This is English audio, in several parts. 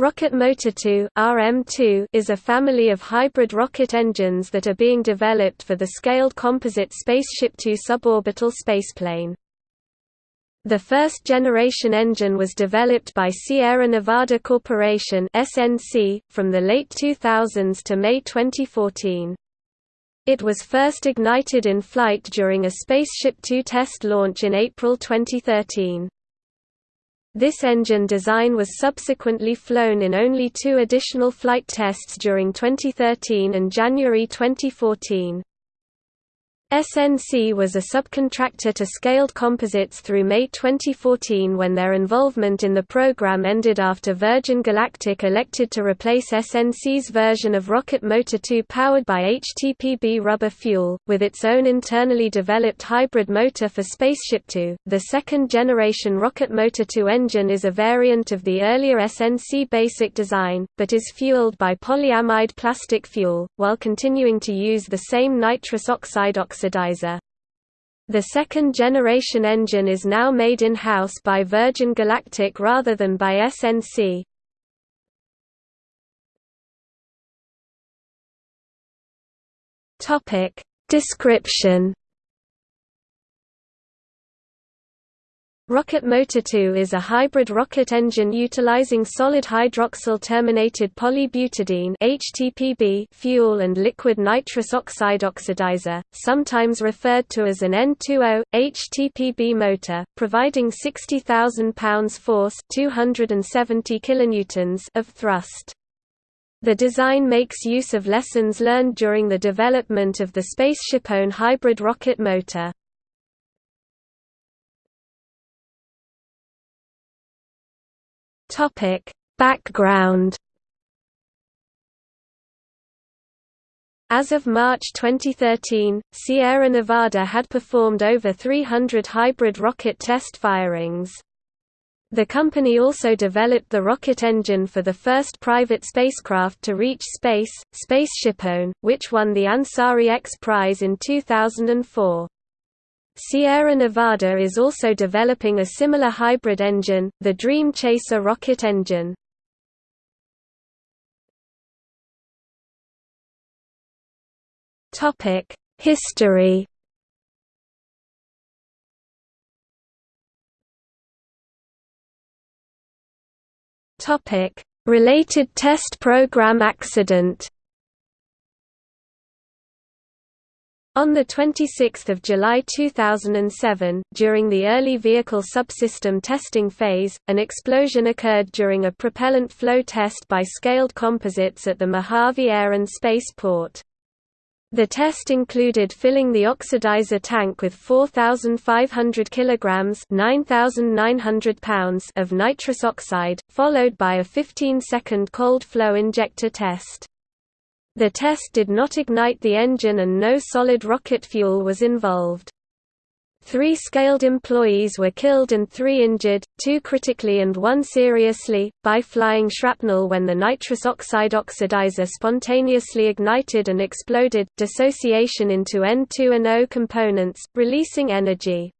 Rocket Motor 2 RM2 is a family of hybrid rocket engines that are being developed for the scaled composite Spaceship Two suborbital spaceplane. The first generation engine was developed by Sierra Nevada Corporation SNC, from the late 2000s to May 2014. It was first ignited in flight during a Spaceship Two test launch in April 2013. This engine design was subsequently flown in only two additional flight tests during 2013 and January 2014. SNC was a subcontractor to Scaled Composites through May 2014 when their involvement in the program ended after Virgin Galactic elected to replace SNC's version of Rocket Motor 2 powered by HTPB rubber fuel, with its own internally developed hybrid motor for Spaceship Two. The second generation Rocket Motor 2 engine is a variant of the earlier SNC basic design, but is fueled by polyamide plastic fuel, while continuing to use the same nitrous oxide oxide oxidizer. The second-generation engine is now made in-house by Virgin Galactic rather than by SNC. Description Rocket Motor 2 is a hybrid rocket engine utilizing solid hydroxyl terminated polybutadiene (HTPB) fuel and liquid nitrous oxide oxidizer, sometimes referred to as an N20 HTPB motor, providing 60,000 pounds force (270 kilonewtons) of thrust. The design makes use of lessons learned during the development of the SpaceshipOne hybrid rocket motor. Topic: Background As of March 2013, Sierra Nevada had performed over 300 hybrid rocket test firings. The company also developed the rocket engine for the first private spacecraft to reach space, SpaceshipOne, which won the Ansari X Prize in 2004. Sierra Nevada is also developing a similar hybrid engine, the Dream Chaser rocket engine. History Related test program accident On 26 July 2007, during the early vehicle subsystem testing phase, an explosion occurred during a propellant flow test by Scaled Composites at the Mojave Air and Space Port. The test included filling the oxidizer tank with 4,500 kilograms (9,900 pounds) of nitrous oxide, followed by a 15-second cold flow injector test. The test did not ignite the engine and no solid rocket fuel was involved. Three scaled employees were killed and three injured, two critically and one seriously, by flying shrapnel when the nitrous oxide oxidizer spontaneously ignited and exploded, dissociation into N2 and O components, releasing energy.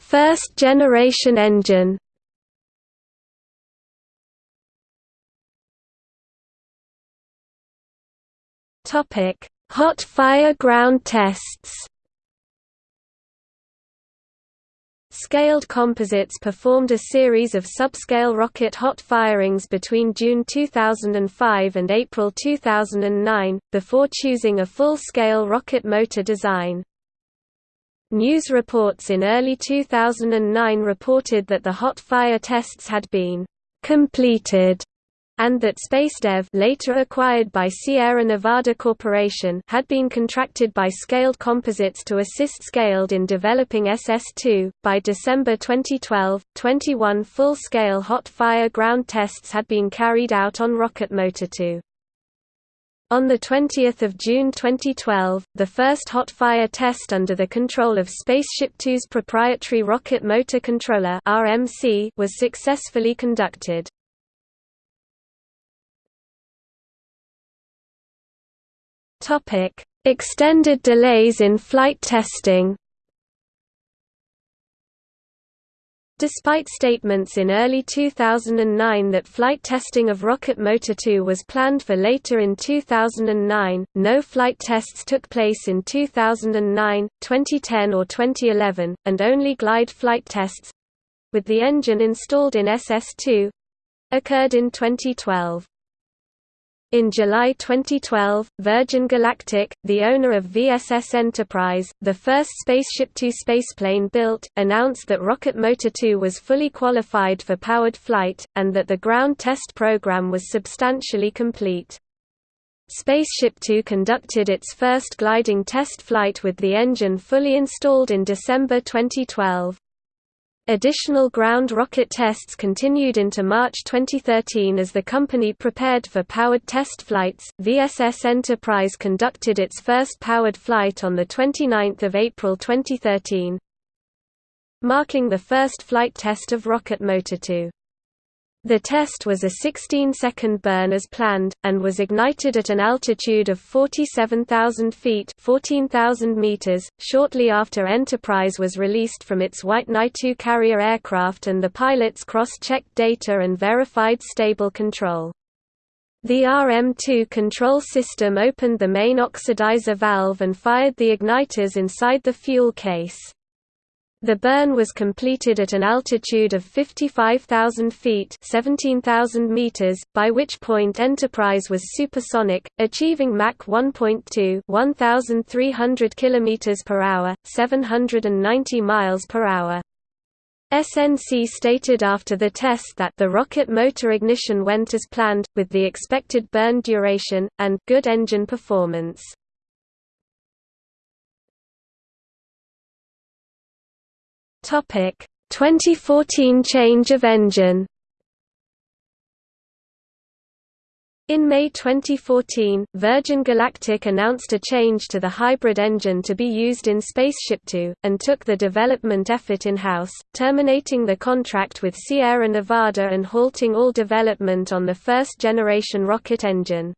First generation engine Topic: Hot fire ground tests. Scaled Composites performed a series of subscale rocket hot firings between June 2005 and April 2009, before choosing a full-scale rocket motor design. News reports in early 2009 reported that the hot fire tests had been completed and that SpaceDev later acquired by Sierra Nevada Corporation had been contracted by Scaled Composites to assist Scaled in developing SS2. By December 2012, 21 full-scale hot fire ground tests had been carried out on Rocket Motor 2. On 20 June 2012, the first hot fire test under the control of Spaceship 2's proprietary Rocket Motor Controller was successfully conducted. Topic: Extended delays in flight testing. Despite statements in early 2009 that flight testing of Rocket Motor 2 was planned for later in 2009, no flight tests took place in 2009, 2010 or 2011, and only glide flight tests—with the engine installed in SS2—occurred in 2012. In July 2012, Virgin Galactic, the owner of VSS Enterprise, the first Spaceship Two spaceplane built, announced that Rocket Motor 2 was fully qualified for powered flight, and that the ground test program was substantially complete. Spaceship Two conducted its first gliding test flight with the engine fully installed in December 2012. Additional ground rocket tests continued into March 2013 as the company prepared for powered test flights. VSS Enterprise conducted its first powered flight on the 29th of April 2013, marking the first flight test of Rocket Motor 2. The test was a 16-second burn as planned, and was ignited at an altitude of 47,000 feet 14,000 meters, shortly after Enterprise was released from its White Knight 2 carrier aircraft and the pilots cross-checked data and verified stable control. The RM2 control system opened the main oxidizer valve and fired the igniters inside the fuel case. The burn was completed at an altitude of 55,000 feet 17,000 meters, by which point Enterprise was supersonic, achieving Mach 1.2 1,300 km per hour, 790 miles per hour. SNC stated after the test that the rocket motor ignition went as planned, with the expected burn duration, and good engine performance. Topic 2014 change of engine In May 2014, Virgin Galactic announced a change to the hybrid engine to be used in Spaceship Two, and took the development effort in-house, terminating the contract with Sierra Nevada and halting all development on the first-generation rocket engine.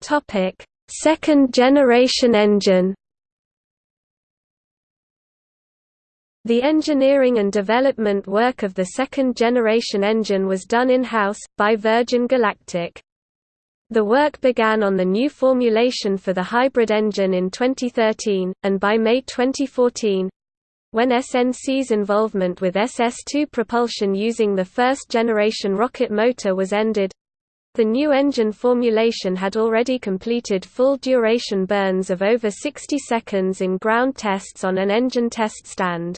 Topic Second-generation engine The engineering and development work of the second-generation engine was done in-house, by Virgin Galactic. The work began on the new formulation for the hybrid engine in 2013, and by May 2014—when SNC's involvement with SS-2 propulsion using the first-generation rocket motor was ended, the new engine formulation had already completed full duration burns of over 60 seconds in ground tests on an engine test stand.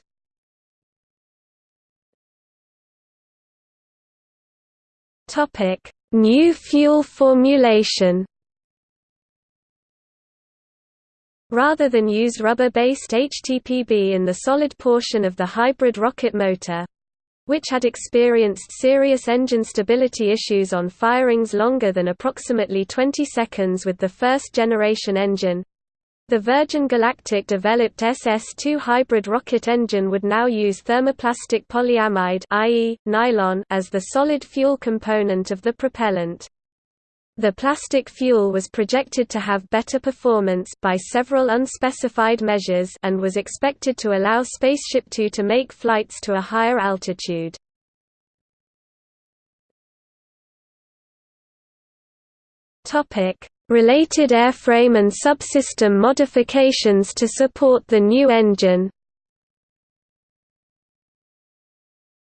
New fuel formulation Rather than use rubber-based HTPB in the solid portion of the hybrid rocket motor, which had experienced serious engine stability issues on firings longer than approximately 20 seconds with the first-generation engine. The Virgin Galactic developed SS-2 hybrid rocket engine would now use thermoplastic polyamide i.e., nylon as the solid fuel component of the propellant. The plastic fuel was projected to have better performance by several unspecified measures and was expected to allow Spaceship Two to make flights to a higher altitude. Related airframe and subsystem modifications to support the new engine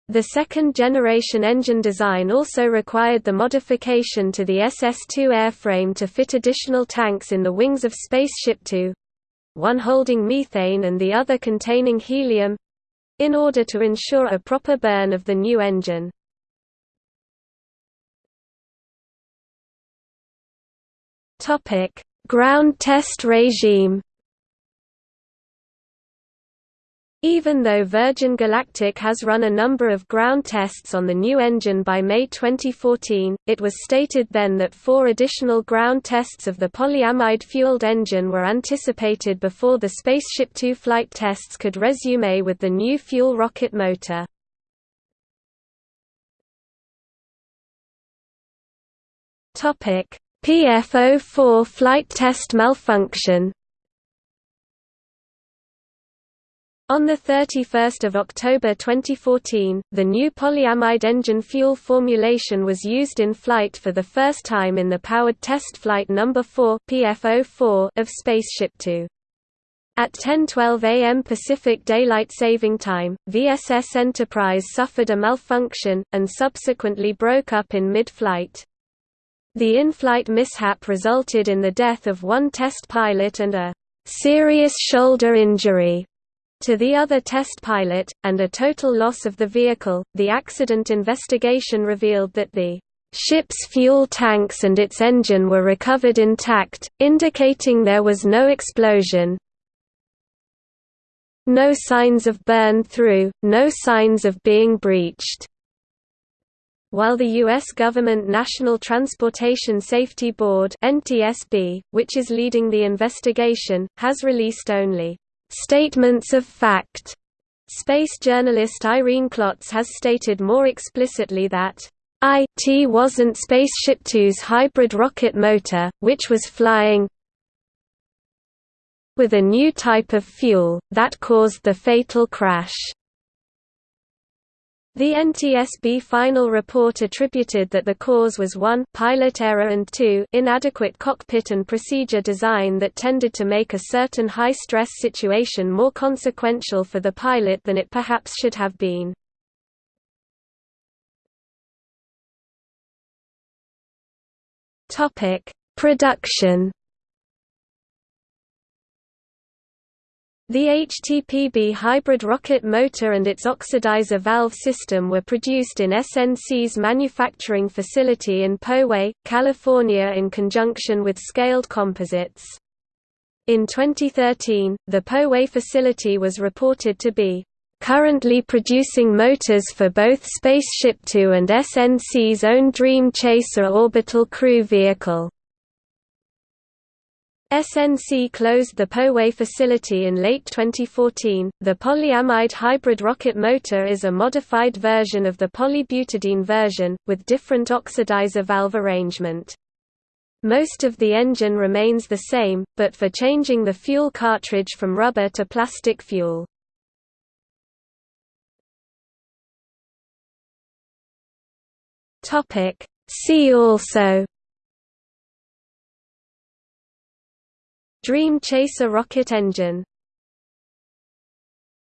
The second-generation engine design also required the modification to the SS-2 airframe to fit additional tanks in the wings of Spaceship Two, one holding methane and the other containing helium—in order to ensure a proper burn of the new engine. Ground test regime Even though Virgin Galactic has run a number of ground tests on the new engine by May 2014, it was stated then that four additional ground tests of the polyamide-fueled engine were anticipated before the Spaceship Two flight tests could resume with the new fuel rocket motor. PFO-4 flight test malfunction On 31 October 2014, the new polyamide engine fuel formulation was used in flight for the first time in the powered test flight No. 4 PF04 of. At 10:12 a.m. Pacific Daylight Saving Time, VSS Enterprise suffered a malfunction and subsequently broke up in mid-flight. The in-flight mishap resulted in the death of one test pilot and a serious shoulder injury to the other test pilot, and a total loss of the vehicle. The accident investigation revealed that the ship's fuel tanks and its engine were recovered intact, indicating there was no explosion, no signs of burn through, no signs of being breached. While the U.S. government National Transportation Safety Board NTSB, which is leading the investigation, has released only statements of fact. Space journalist Irene Klotz has stated more explicitly that IT wasn't Spaceship Two's hybrid rocket motor, which was flying with a new type of fuel, that caused the fatal crash. The NTSB final report attributed that the cause was 1 pilot error and 2 inadequate cockpit and procedure design that tended to make a certain high-stress situation more consequential for the pilot than it perhaps should have been. Production The HTPB hybrid rocket motor and its oxidizer valve system were produced in SNC's manufacturing facility in Poway, California in conjunction with Scaled Composites. In 2013, the Poway facility was reported to be currently producing motors for both Spaceship Two and SNC's own Dream Chaser orbital crew vehicle. SNC closed the Poway facility in late 2014. The polyamide hybrid rocket motor is a modified version of the polybutadiene version, with different oxidizer valve arrangement. Most of the engine remains the same, but for changing the fuel cartridge from rubber to plastic fuel. See also Dream Chaser rocket engine